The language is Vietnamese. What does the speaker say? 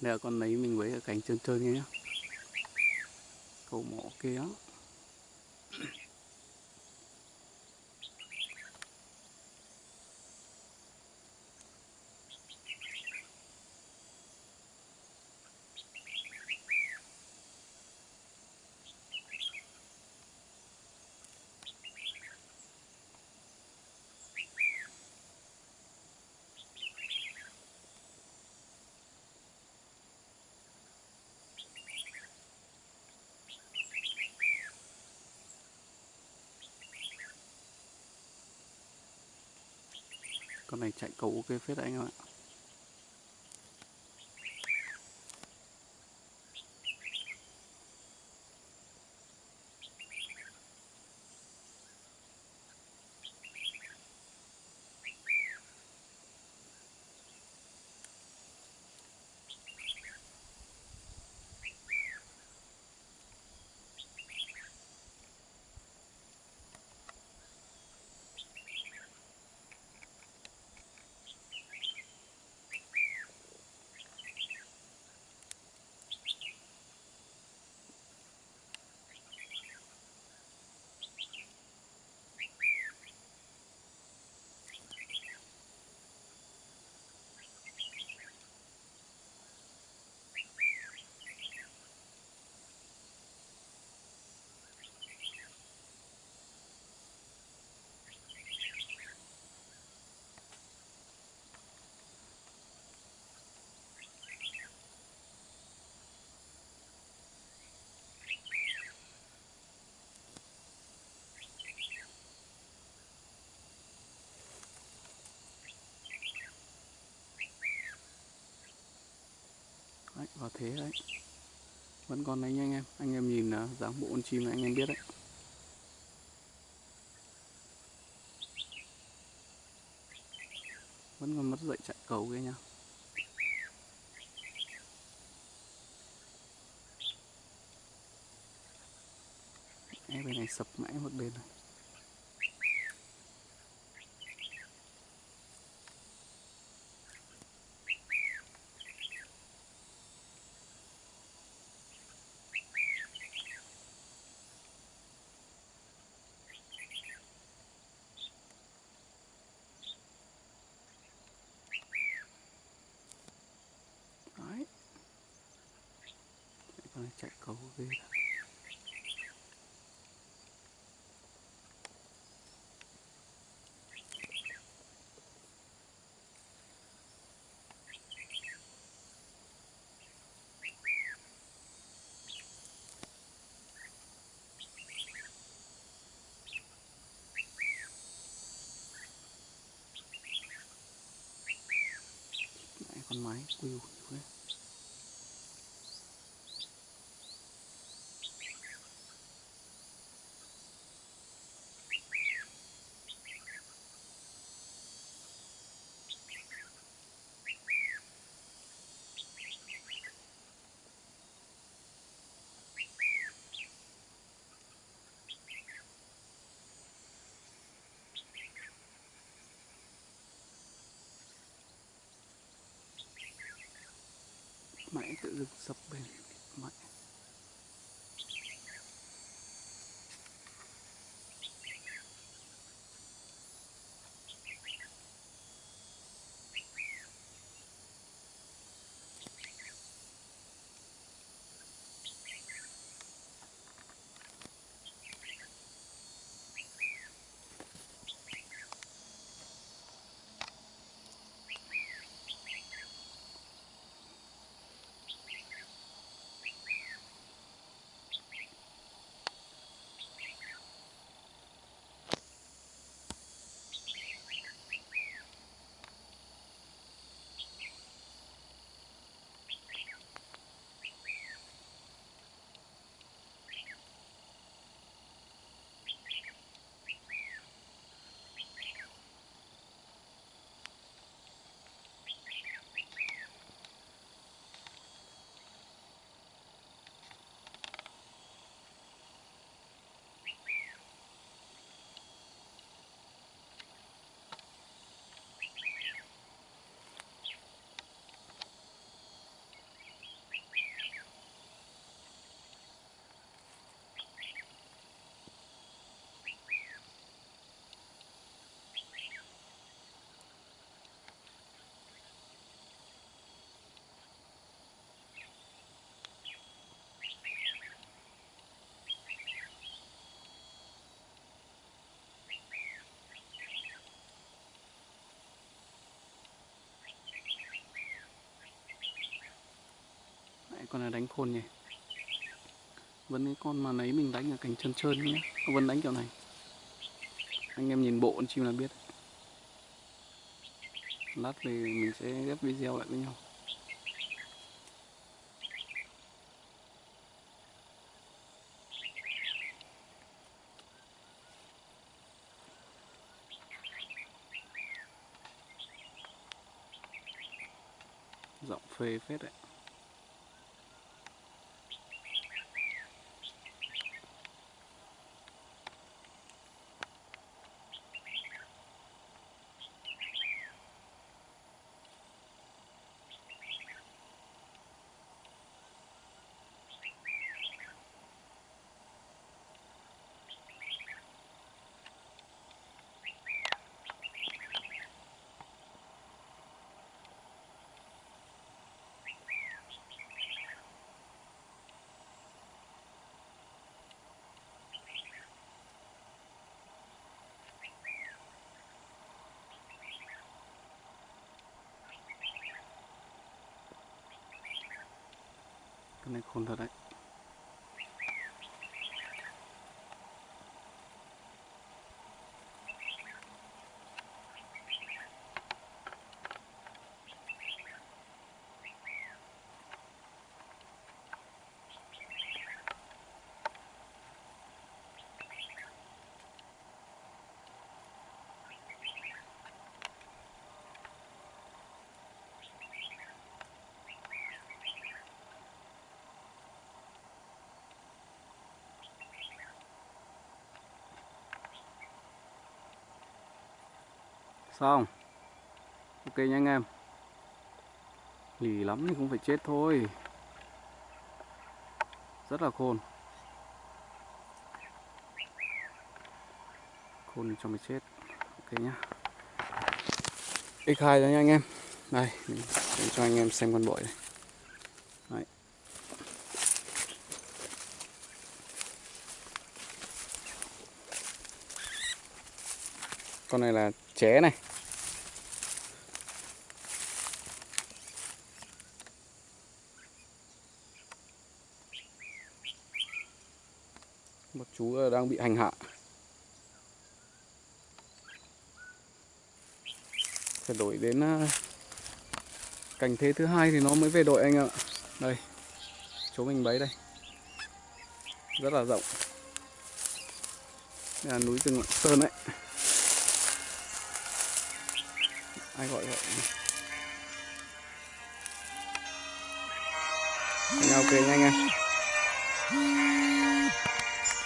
đây là con lấy mình với ở cánh trơn trơn kia cầu mỏ kia. Con này chạy cầu ok phết anh em ạ đấy, vào thế đấy. Vẫn còn đấy nha anh em. Anh em nhìn uh, dáng bộ con chim này anh em biết đấy. Vẫn còn mất dậy chạy cầu kia nha. Em bên này sập mãi một bên này đấy con này chạy cầu ghê thật con máy quêu nhiều thế sự sập bền mạnh con này đánh khôn nhỉ? Vẫn cái con mà nấy mình đánh ở cành trơn trơn nhé vẫn đánh kiểu này. Anh em nhìn bộ con chim là biết. Lát thì mình sẽ ghép video lại với nhau. Giọng phê phết đấy. Cái này khôn thật đấy xong ok nha anh em. Lì lắm thì cũng phải chết thôi. Rất là khôn. Khôn cho mày chết. Ok nhá. X2 rồi nha anh em. Đây, mình cho anh em xem con bội này. Đấy. con này là ché này. Một chú ờ, đang bị hành hạ. Phải đổi đến ờ, cảnh thế thứ hai thì nó mới về đội anh ạ. Đây, chỗ mình bấy đây. Rất là rộng. Đây là núi rừng Lạng Sơn đấy. Ai gọi vậy? Nhau ok nha anh. em